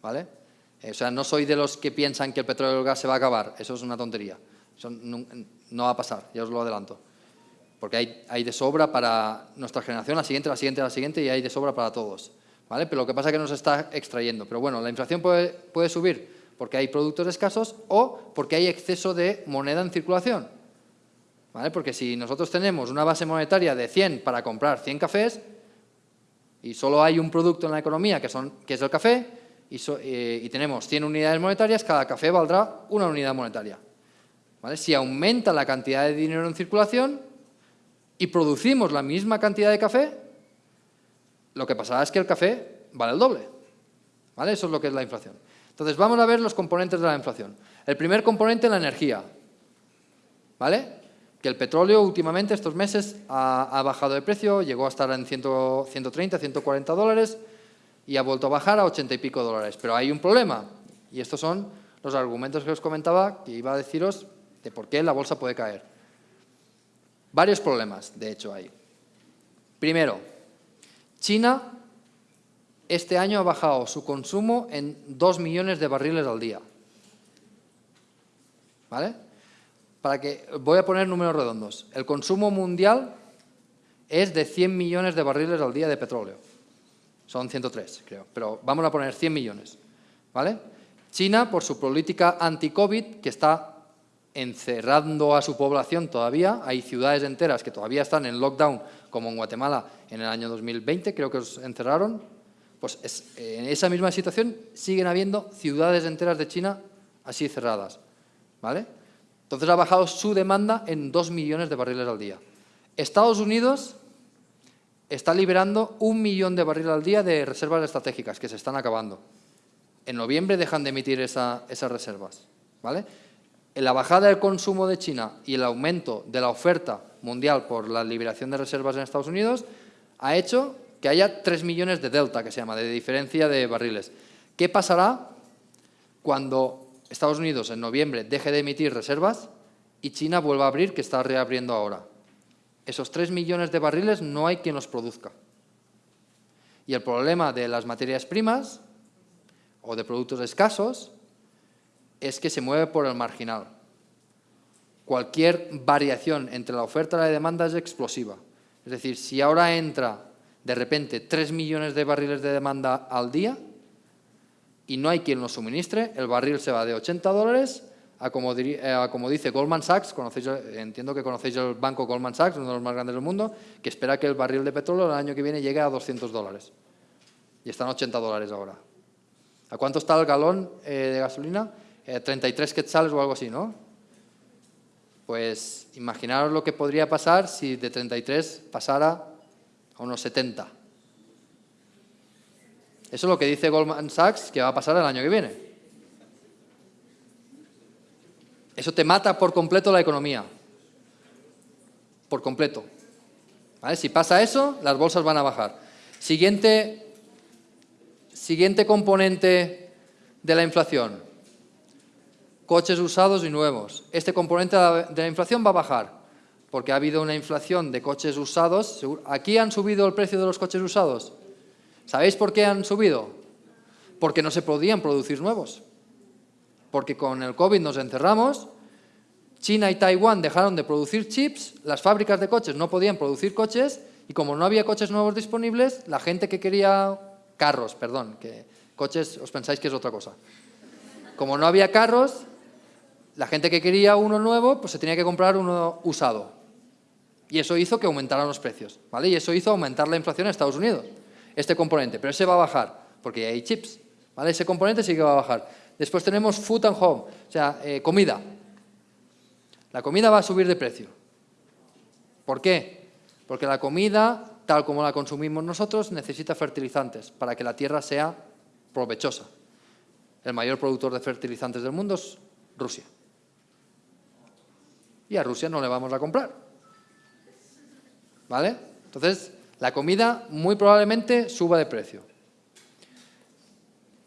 Speaker 1: ¿Vale? O sea, no soy de los que piensan que el petróleo y el gas se va a acabar, eso es una tontería, eso no, no va a pasar, ya os lo adelanto porque hay, de sobra para nuestra generación, la siguiente, la siguiente, la siguiente, y hay de sobra para todos. ¿vale? Pero lo que pasa es que no se está extrayendo. Pero bueno, la inflación puede, subir porque hay productos escasos o porque hay exceso de moneda en circulación. ¿vale? Porque si nosotros tenemos una base monetaria de 100 para comprar 100 cafés y solo hay un producto en la economía que es el café y, eh, y tenemos 100 unidades monetarias, cada café valdrá una unidad monetaria. ¿vale? Si aumenta la cantidad de dinero en circulación, y producimos la misma cantidad de café, lo que pasará es que el café vale el doble. ¿Vale? Eso es lo que es la inflación. Entonces, vamos a ver los componentes de la inflación. El primer componente, la energía. ¿Vale? Que el petróleo últimamente, estos meses, ha, bajado de precio, llegó a estar en 130, 140 dólares y ha vuelto a bajar a 80 y pico dólares. Pero hay un problema, y estos son los argumentos que os comentaba, que iba a deciros de por qué la bolsa puede caer. Varios problemas, de hecho, hay. Primero, China este año ha bajado su consumo en 2 millones de barriles al día. ¿Vale? Para que, voy a poner números redondos. El consumo mundial es de 100 millones de barriles al día de petróleo. Son 103, creo, pero vamos a poner 100 millones. ¿Vale? China, por su política anti-COVID, que está encerrando a su población todavía. Hay ciudades enteras que todavía están en lockdown, como en Guatemala en el año 2020, creo que os encerraron. Pues en esa misma situación siguen habiendo ciudades enteras de China así cerradas. ¿vale? Entonces ha bajado su demanda en 2 millones de barriles al día. Estados Unidos está liberando un millón de barriles al día de reservas estratégicas que se están acabando. En noviembre dejan de emitir esas reservas. ¿vale? la bajada del consumo de China y el aumento de la oferta mundial por la liberación de reservas en Estados Unidos ha hecho que haya 3 millones de delta, que se llama, de diferencia de barriles. ¿Qué pasará cuando Estados Unidos en noviembre deje de emitir reservas y China vuelva a abrir, que está reabriendo ahora? Esos 3 millones de barriles no hay quien los produzca. Y el problema de las materias primas o de productos escasos es que se mueve por el marginal. Cualquier variación entre la oferta y la demanda es explosiva. Es decir, si ahora entra de repente 3 millones de barriles de demanda al día y no hay quien los suministre, el barril se va de 80 dólares a como, eh, como dice Goldman Sachs, entiendo que conocéis el banco Goldman Sachs, uno de los más grandes del mundo, que espera que el barril de petróleo el año que viene llegue a 200 dólares. Y están 80 dólares ahora. ¿A cuánto está el galón eh, de gasolina? 33 eh, quetzales o algo así, ¿no? Pues imaginaros lo que podría pasar si de 33 pasara a unos 70. Eso es lo que dice Goldman Sachs que va a pasar el año que viene. Eso te mata por completo la economía. Por completo. Si pasa eso, las bolsas van a bajar. Siguiente, siguiente componente de la inflación. Coches usados y nuevos. Este componente de la inflación va a bajar, porque ha habido una inflación de coches usados. ¿Aquí han subido el precio de los coches usados? ¿Sabéis por qué han subido? Porque no se podían producir nuevos porque con el COVID nos encerramos, China y Taiwán dejaron de producir chips, las fábricas de coches no podían producir coches y como no había coches nuevos disponibles, la gente que quería carros, perdón, que coches os pensáis que es otra cosa. Como no había carros, la gente que quería uno nuevo, pues se tenía que comprar uno usado. Y eso hizo que aumentaran los precios, ¿vale? Y eso hizo aumentar la inflación en Estados Unidos, este componente. Pero ese va a bajar, porque hay chips, ¿vale? Ese componente sí que va a bajar. Después tenemos food and home, o sea, eh, comida. La comida va a subir de precio. ¿Por qué? Porque la comida, tal como la consumimos nosotros, necesita fertilizantes para que la tierra sea provechosa. El mayor productor de fertilizantes del mundo es Rusia. Y a Rusia no le vamos a comprar. ¿Vale? Entonces, la comida muy probablemente suba de precio.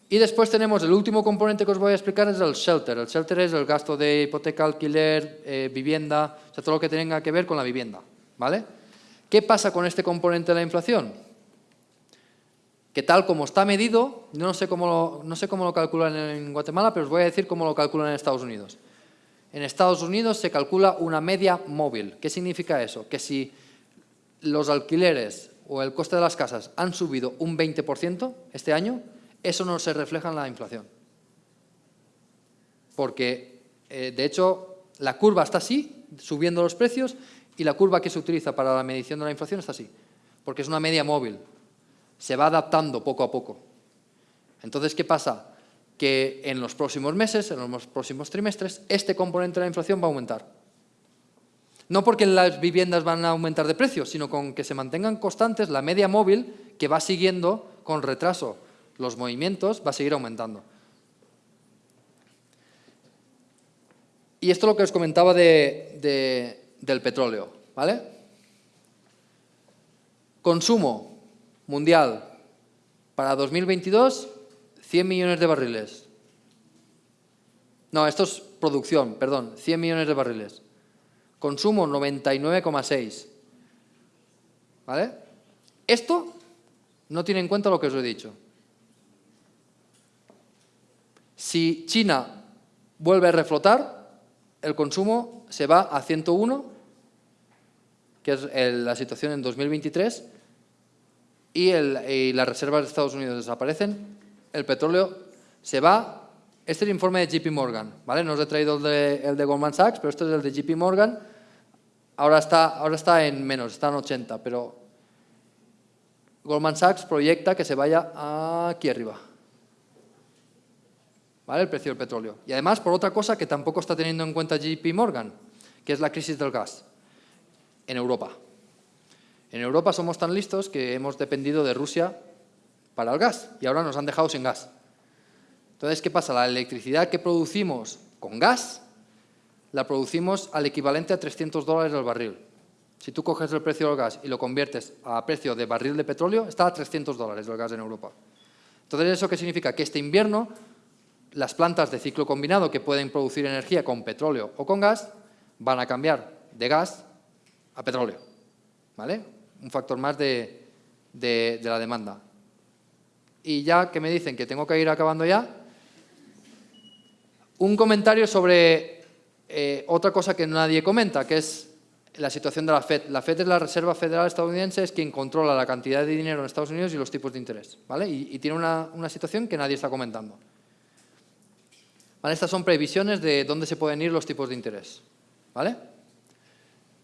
Speaker 1: Y después tenemos el último componente que os voy a explicar, es el shelter. El shelter es el gasto de hipoteca, alquiler, eh, vivienda, o sea, todo lo que tenga que ver con la vivienda. ¿vale? ¿Qué pasa con este componente de la inflación? Que tal como está medido, no sé cómo lo, no sé cómo lo calculan en Guatemala, pero os voy a decir cómo lo calculan en Estados Unidos. En Estados Unidos se calcula una media móvil. ¿Qué significa eso? Que si los alquileres o el coste de las casas han subido un 20% este año, eso no se refleja en la inflación. Porque, eh, de hecho, la curva está así, subiendo los precios, y la curva que se utiliza para la medición de la inflación está así, porque es una media móvil. Se va adaptando poco a poco. Entonces, ¿qué pasa? Que en los próximos meses, en los próximos trimestres, este componente de la inflación va a aumentar. No porque las viviendas van a aumentar de precio, sino con que se mantengan constantes la media móvil que va siguiendo con retraso los movimientos, va a seguir aumentando. Y esto es lo que os comentaba de, del petróleo, ¿vale? Consumo mundial para 2022, 100 millones de barriles. No, esto es producción, perdón, 100 millones de barriles. Consumo 99,6. ¿Vale? Esto no tiene en cuenta lo que os he dicho. Si China vuelve a reflotar, el consumo se va a 101, que es la situación en 2023, y, las reservas de Estados Unidos desaparecen, el petróleo se va... Este es el informe de JP Morgan, ¿vale? No os he traído el de, el de Goldman Sachs, pero este es el de JP Morgan. Ahora está, ahora está en menos, está en 80, pero Goldman Sachs proyecta que se vaya aquí arriba el precio del petróleo. Y además por otra cosa que tampoco está teniendo en cuenta JP Morgan, que es la crisis del gas en Europa. En Europa somos tan listos que hemos dependido de Rusia para el gas y ahora nos han dejado sin gas. Entonces, ¿qué pasa? La electricidad que producimos con gas la producimos al equivalente a 300 dólares al barril. Si tú coges el precio del gas y lo conviertes a precio de barril de petróleo, está a 300 dólares el gas en Europa. Entonces, ¿eso qué significa? Que este invierno las plantas de ciclo combinado que pueden producir energía con petróleo o con gas van a cambiar de gas a petróleo. ¿Vale? Un factor más de, la demanda. Y ya que me dicen que tengo que ir acabando ya, un comentario sobre eh, otra cosa que nadie comenta, que es la situación de la FED. La FED es la Reserva Federal Estadounidense, es quien controla la cantidad de dinero en Estados Unidos y los tipos de interés. ¿vale? Y, tiene una situación que nadie está comentando estas son previsiones de dónde se pueden ir los tipos de interés. ¿vale?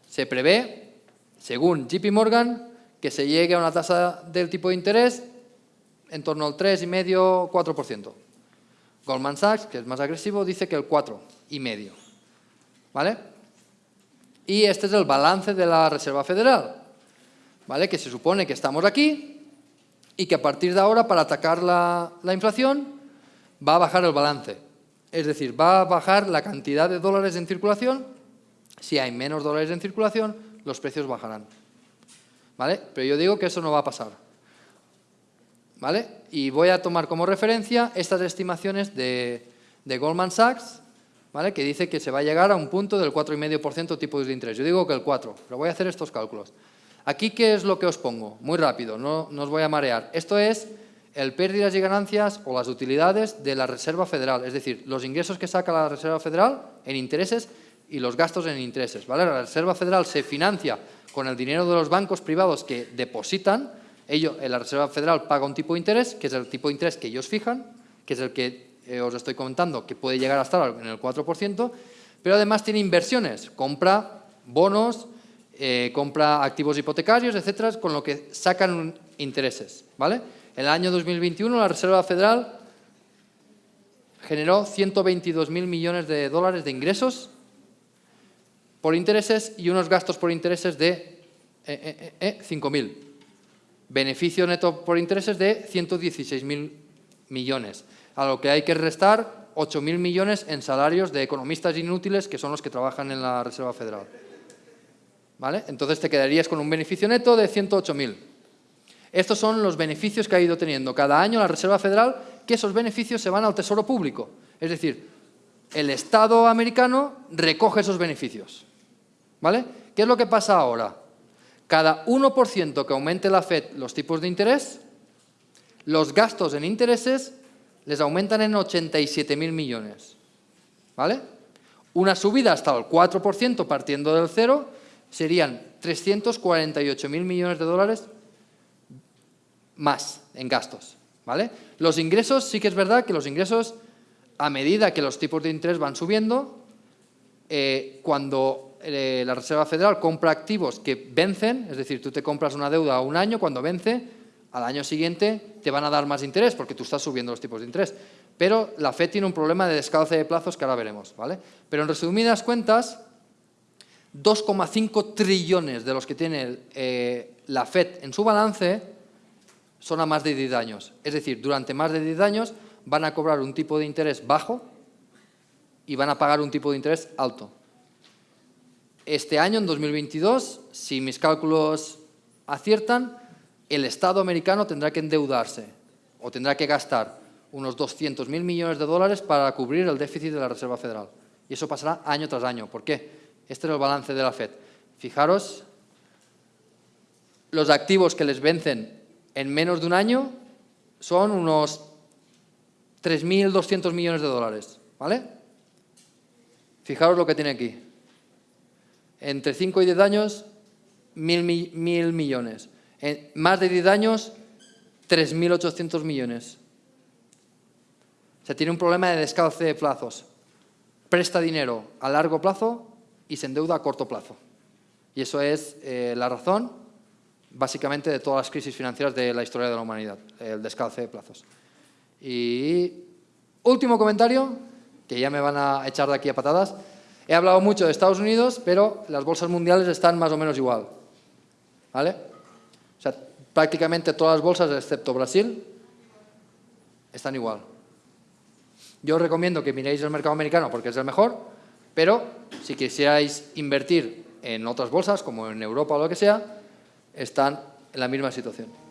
Speaker 1: Se prevé, según JP Morgan, que se llegue a una tasa del tipo de interés en torno al 3,5-4%. Goldman Sachs, que es más agresivo, dice que el 4,5%. ¿Vale? Y este es el balance de la Reserva Federal, ¿vale? que se supone que estamos aquí y que a partir de ahora, para atacar la inflación, va a bajar el balance es decir, va a bajar la cantidad de dólares en circulación. Si hay menos dólares en circulación, los precios bajarán. ¿Vale? Pero yo digo que eso no va a pasar. ¿Vale? Y voy a tomar como referencia estas estimaciones de, Goldman Sachs, ¿vale? que dice que se va a llegar a un punto del 4,5% tipo de interés. Yo digo que el 4, pero voy a hacer estos cálculos. Aquí, ¿qué es lo que os pongo? Muy rápido, no, no os voy a marear. Esto es el pérdidas y ganancias o las utilidades de la Reserva Federal, es decir, los ingresos que saca la Reserva Federal en intereses y los gastos en intereses. ¿vale? La Reserva Federal se financia con el dinero de los bancos privados que depositan, ello, la Reserva Federal paga un tipo de interés, que es el tipo de interés que ellos fijan, que es el que eh, os estoy comentando, que puede llegar a estar en el 4%, pero además tiene inversiones, compra bonos, eh, compra activos hipotecarios, etcétera, con lo que sacan intereses. ¿vale? En el año 2021 la Reserva Federal generó 122.000 millones de dólares de ingresos por intereses y unos gastos por intereses de eh, eh, 5.000. Eh, eh, Beneficio neto por intereses de 116.000 millones, a lo que hay que restar 8.000 millones en salarios de economistas inútiles que son los que trabajan en la Reserva Federal. ¿Vale? Entonces te quedarías con un beneficio neto de 108.000. Estos son los beneficios que ha ido teniendo cada año la Reserva Federal, que esos beneficios se van al tesoro público. Es decir, el Estado americano recoge esos beneficios. ¿Vale? ¿Qué es lo que pasa ahora? Cada 1% que aumente la FED los tipos de interés, los gastos en intereses les aumentan en 87.000 millones. ¿Vale? Una subida hasta el 4% partiendo del cero serían 348.000 millones de dólares más en gastos. ¿vale? Los ingresos, sí que es verdad que los ingresos, a medida que los tipos de interés van subiendo, eh, cuando eh, la Reserva Federal compra activos que vencen, es decir, tú te compras una deuda a un año, cuando vence, al año siguiente te van a dar más interés porque tú estás subiendo los tipos de interés. Pero la FED tiene un problema de descalce de plazos que ahora veremos. ¿vale? Pero en resumidas cuentas, 2,5 trillones de los que tiene eh, la FED en su balance son a más de 10 años. Es decir, durante más de 10 años van a cobrar un tipo de interés bajo y van a pagar un tipo de interés alto. Este año, en 2022, si mis cálculos aciertan, el Estado americano tendrá que endeudarse o tendrá que gastar unos 200.000 millones de dólares para cubrir el déficit de la Reserva Federal. Y eso pasará año tras año. ¿Por qué? Este es el balance de la FED. Fijaros, los activos que les vencen en menos de un año son unos 3.200 millones de dólares, ¿vale? Fijaros lo que tiene aquí. Entre 5 y 10 años, 1.000 mil millones. En más de 10 años, 3.800 millones. O sea, tiene un problema de descalce de plazos. Presta dinero a largo plazo y se endeuda a corto plazo. Y eso es eh, la razón básicamente de todas las crisis financieras de la historia de la humanidad, el descalce de plazos. Y último comentario, que ya me van a echar de aquí a patadas. He hablado mucho de Estados Unidos, pero las bolsas mundiales están más o menos igual. ¿Vale? O sea, prácticamente todas las bolsas, excepto Brasil, están igual. Yo os recomiendo que miréis el mercado americano porque es el mejor, pero si quisierais invertir en otras bolsas, como en Europa o lo que sea, están en la misma situación.